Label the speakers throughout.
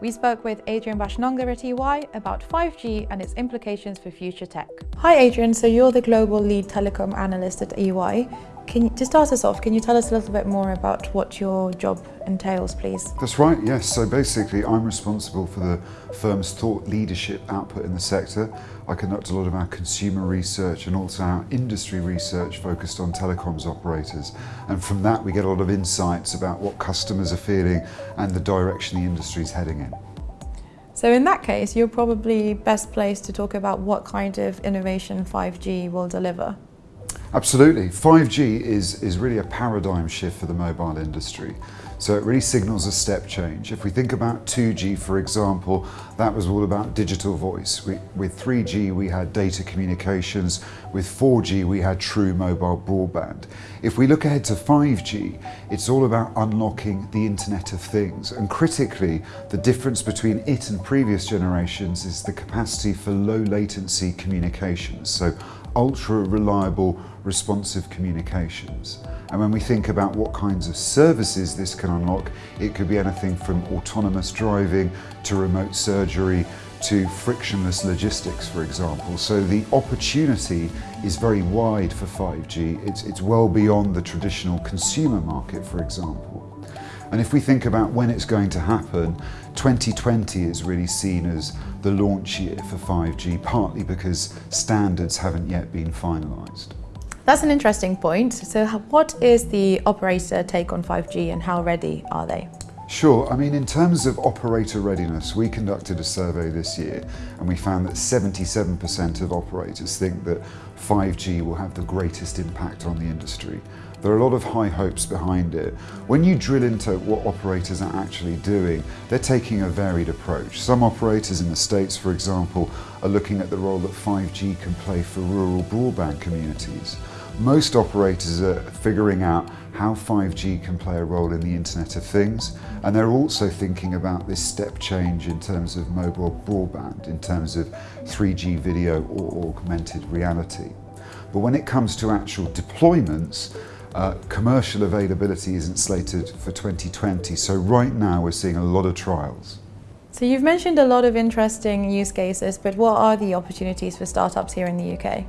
Speaker 1: We spoke with Adrian Baschnonga at EY about 5G and its implications for future tech. Hi Adrian, so you're the Global Lead Telecom Analyst at EY. Can you, to start us off, can you tell us a little bit more about what your job entails, please?
Speaker 2: That's right, yes. So basically, I'm responsible for the firm's thought leadership output in the sector. I conduct a lot of our consumer research and also our industry research focused on telecoms operators. And from that, we get a lot of insights about what customers are feeling and the direction the industry is heading in.
Speaker 1: So in that case, you're probably best placed to talk about what kind of innovation 5G will deliver.
Speaker 2: Absolutely. 5G is, is really a paradigm shift for the mobile industry. So it really signals a step change. If we think about 2G, for example, that was all about digital voice. We, with 3G, we had data communications. With 4G, we had true mobile broadband. If we look ahead to 5G, it's all about unlocking the Internet of Things. And critically, the difference between it and previous generations is the capacity for low latency communications. So ultra reliable responsive communications. And when we think about what kinds of services this can unlock, it could be anything from autonomous driving to remote surgery to frictionless logistics, for example. So the opportunity is very wide for 5G. It's, it's well beyond the traditional consumer market, for example. And if we think about when it's going to happen, 2020 is really seen as the launch year for 5G, partly because standards haven't yet been finalised.
Speaker 1: That's an interesting point. So what is the operator take on 5G and how ready are they?
Speaker 2: Sure, I mean in terms of operator readiness, we conducted a survey this year and we found that 77% of operators think that 5G will have the greatest impact on the industry. There are a lot of high hopes behind it. When you drill into what operators are actually doing, they're taking a varied approach. Some operators in the States, for example, are looking at the role that 5G can play for rural broadband communities. Most operators are figuring out how 5G can play a role in the Internet of Things, and they're also thinking about this step change in terms of mobile broadband, in terms of 3G video or augmented reality. But when it comes to actual deployments, uh, commercial availability isn't slated for 2020, so right now we're seeing a lot of trials.
Speaker 1: So you've mentioned a lot of interesting use cases, but what are the opportunities for startups here in the UK?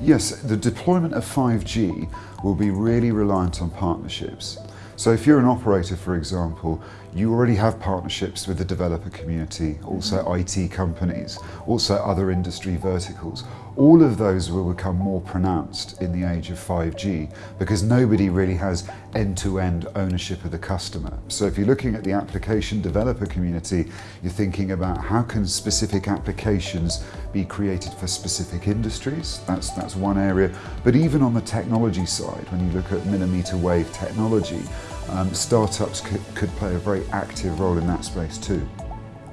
Speaker 2: Yes, the deployment of 5G will be really reliant on partnerships. So if you're an operator, for example, you already have partnerships with the developer community, also mm-hmm. IT companies, also other industry verticals. All of those will become more pronounced in the age of 5G because nobody really has end-to-end -end ownership of the customer. So if you're looking at the application developer community, you're thinking about how can specific applications be created for specific industries. That's, that's one area. But even on the technology side, when you look at millimeter wave technology, um, startups could, could play a very active role in that space too.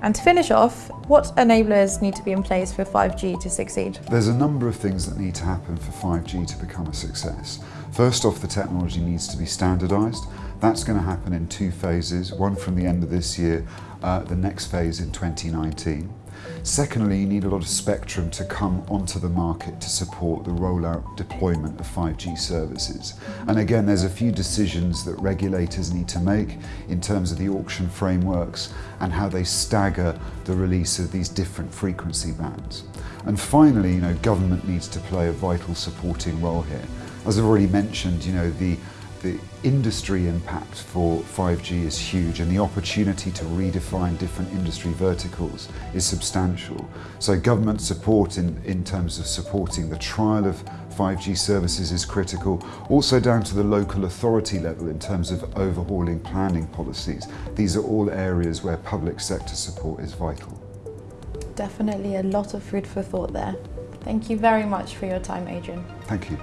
Speaker 1: And to finish off, what enablers need to be in place for 5G to succeed?
Speaker 2: There's a number of things that need to happen for 5G to become a success. First off, the technology needs to be standardised. That's going to happen in two phases, one from the end of this year, uh, the next phase in 2019. Secondly, you need a lot of spectrum to come onto the market to support the rollout deployment of 5G services. And again, there's a few decisions that regulators need to make in terms of the auction frameworks and how they stagger the release of these different frequency bands. And finally, you know, government needs to play a vital supporting role here. As I've already mentioned, you know, the the industry impact for 5G is huge and the opportunity to redefine different industry verticals is substantial. So government support in, in terms of supporting the trial of 5G services is critical, also down to the local authority level in terms of overhauling planning policies. These are all areas where public sector support is vital.
Speaker 1: Definitely a lot of food for thought there. Thank you very much for your time, Adrian.
Speaker 2: Thank you.